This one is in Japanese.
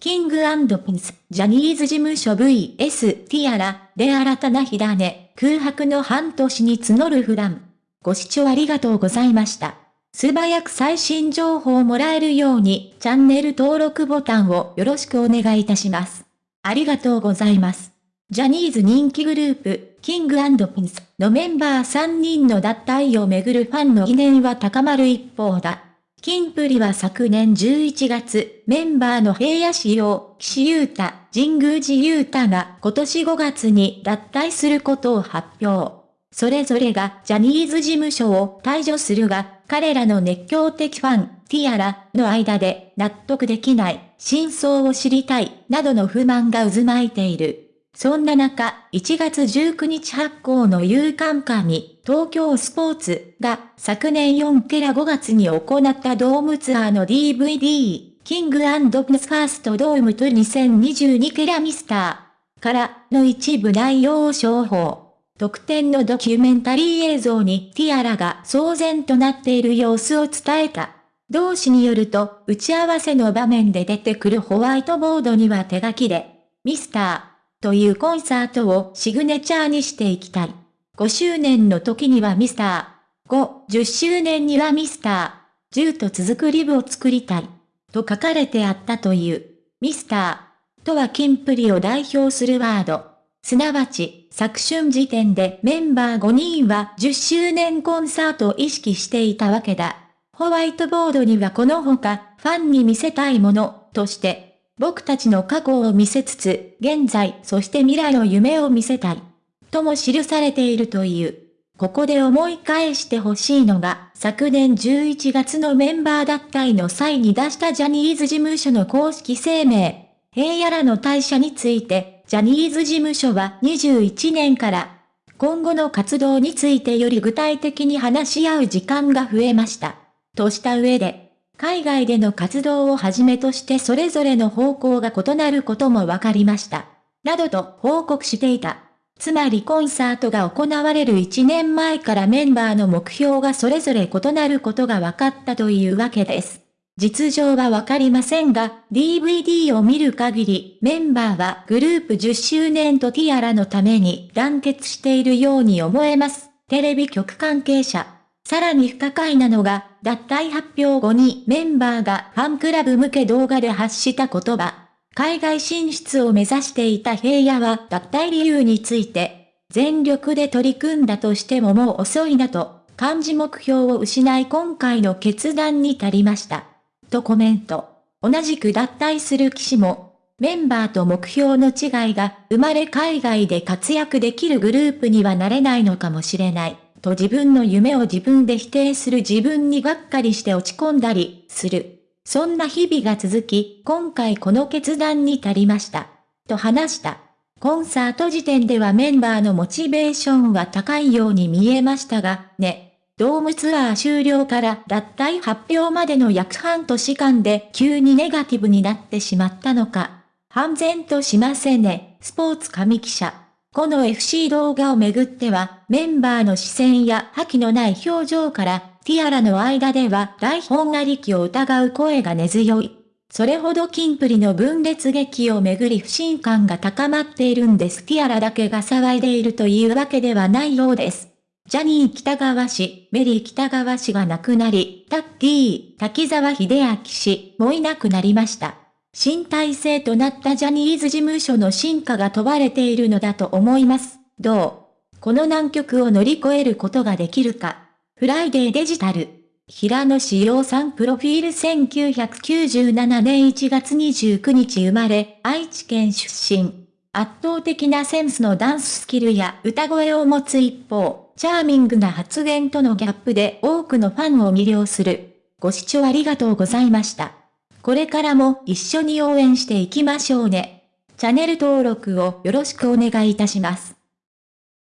キングピンス、ジャニーズ事務所 VS ティアラ、で新たな火種、空白の半年に募る不乱。ご視聴ありがとうございました。素早く最新情報をもらえるように、チャンネル登録ボタンをよろしくお願いいたします。ありがとうございます。ジャニーズ人気グループ、キングピンスのメンバー3人の脱退をめぐるファンの疑念は高まる一方だ。キンプリは昨年11月、メンバーの平野仕様、岸優太、神宮寺優太が今年5月に脱退することを発表。それぞれがジャニーズ事務所を退場するが、彼らの熱狂的ファン、ティアラの間で納得できない、真相を知りたい、などの不満が渦巻いている。そんな中、1月19日発行の夕刊紙、東京スポーツが昨年4ケラ5月に行ったドームツアーの DVD、キングプンスファーストドームと2022ケラミスターからの一部内容を商法。特典のドキュメンタリー映像にティアラが騒然となっている様子を伝えた。同志によると、打ち合わせの場面で出てくるホワイトボードには手書きで、ミスター、というコンサートをシグネチャーにしていきたい。5周年の時にはミスター。5、10周年にはミスター。10と続くリブを作りたい。と書かれてあったという。ミスター。とはキンプリを代表するワード。すなわち、昨春時点でメンバー5人は10周年コンサートを意識していたわけだ。ホワイトボードにはこの他、ファンに見せたいもの、として、僕たちの過去を見せつつ、現在、そして未来の夢を見せたい。とも記されているという。ここで思い返してほしいのが、昨年11月のメンバー脱退の際に出したジャニーズ事務所の公式声明。平野らの退社について、ジャニーズ事務所は21年から、今後の活動についてより具体的に話し合う時間が増えました。とした上で、海外での活動をはじめとしてそれぞれの方向が異なることも分かりました。などと報告していた。つまりコンサートが行われる1年前からメンバーの目標がそれぞれ異なることが分かったというわけです。実情はわかりませんが、DVD を見る限り、メンバーはグループ10周年とティアラのために団結しているように思えます。テレビ局関係者。さらに不可解なのが、脱退発表後にメンバーがファンクラブ向け動画で発した言葉。海外進出を目指していた平野は脱退理由について、全力で取り組んだとしてももう遅いなと、漢字目標を失い今回の決断に足りました。とコメント。同じく脱退する騎士も、メンバーと目標の違いが生まれ海外で活躍できるグループにはなれないのかもしれない。と自分の夢を自分で否定する自分にがっかりして落ち込んだりする。そんな日々が続き、今回この決断に至りました。と話した。コンサート時点ではメンバーのモチベーションは高いように見えましたが、ね。ドームツアー終了から脱退発表までの約半年間で急にネガティブになってしまったのか。半然としませんね。スポーツ神記者。この FC 動画をめぐっては、メンバーの視線や覇気のない表情から、ティアラの間では台本ありきを疑う声が根強い。それほどキンプリの分裂劇をめぐり不信感が高まっているんです。ティアラだけが騒いでいるというわけではないようです。ジャニー北川氏、メリー北川氏が亡くなり、タッキー、滝沢秀明氏もいなくなりました。新体制となったジャニーズ事務所の進化が問われているのだと思います。どう？この難局を乗り越えることができるか。フライデーデジタル。平野志陽さんプロフィール1997年1月29日生まれ、愛知県出身。圧倒的なセンスのダンススキルや歌声を持つ一方、チャーミングな発言とのギャップで多くのファンを魅了する。ご視聴ありがとうございました。これからも一緒に応援していきましょうね。チャンネル登録をよろしくお願いいたします。